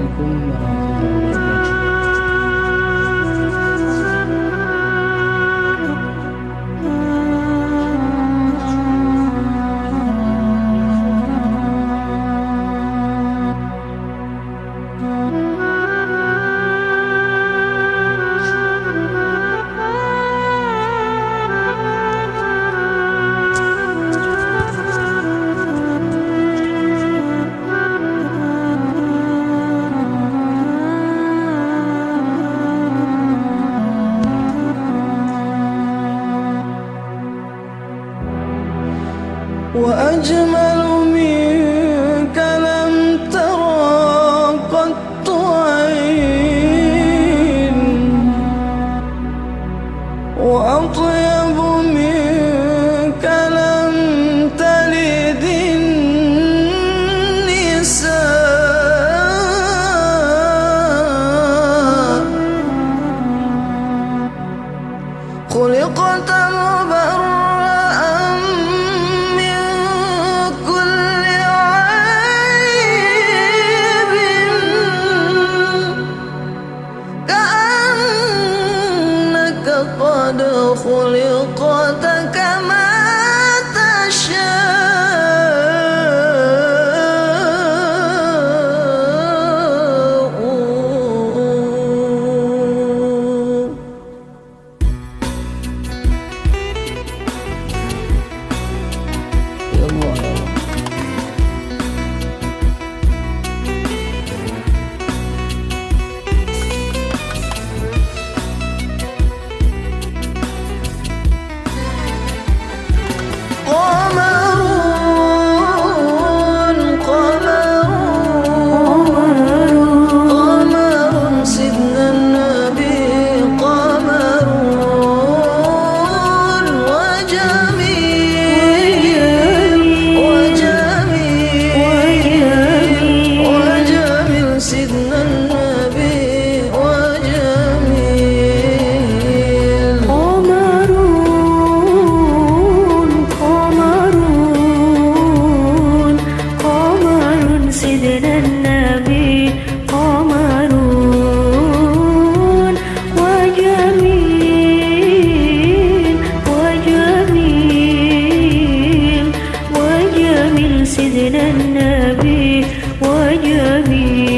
你疯 وأجمل قد خلقت النبي وجميل.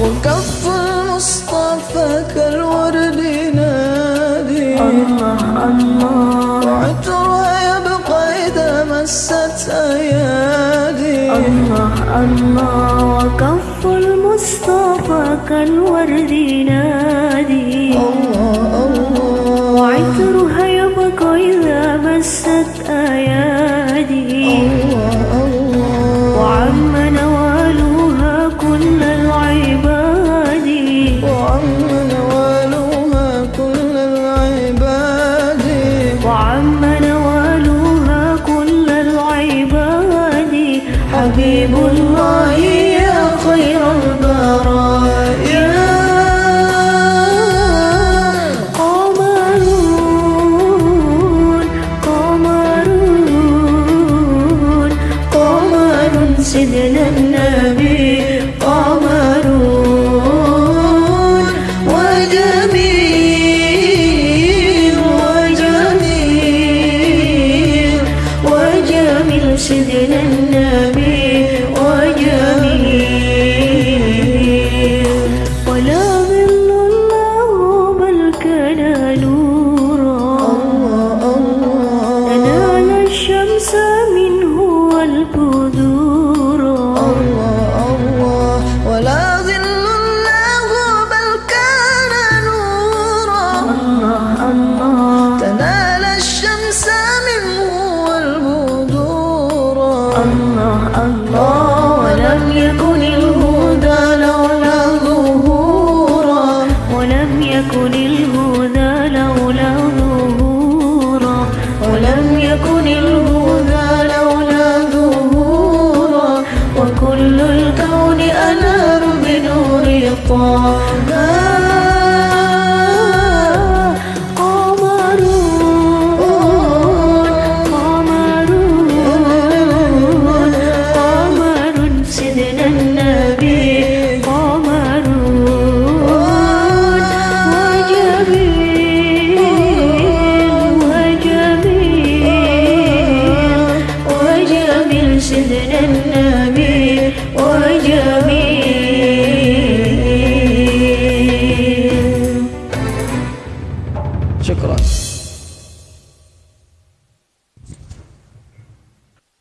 وكف المصطفى كالورد نادي. الله الله. وعطرها يبقى إذا مست أيادي. الله الله. وكف المصطفى كالورد نادي. الله الله. وعطرها يبقى إذا مست أيادي. وعم نوالها كل العباد. حبيب الله يا خير البرايا. قمرون قمرون قمر سيدنا النبي وجميل الله ولم يكن الهدى لولا ظهورا. ولم يكن الهدى لولا ظهورا. ولم يكن الهدى لولا ظهورا. وكل الكون أنار بنور طه